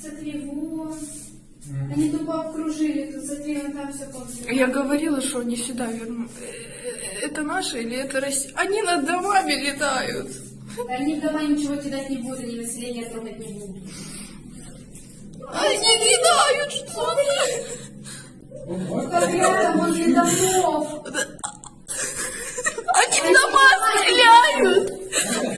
Смотри, вон. Они тупо обкружили тут, смотри, вон там все полностью. Я говорила, что они сюда вернут. Э, это наши или это Россия? Они над домами летают. Они в дома ничего кидать не будут, они население трогать не будут. Они летают, что ли? Как рядом возле домов.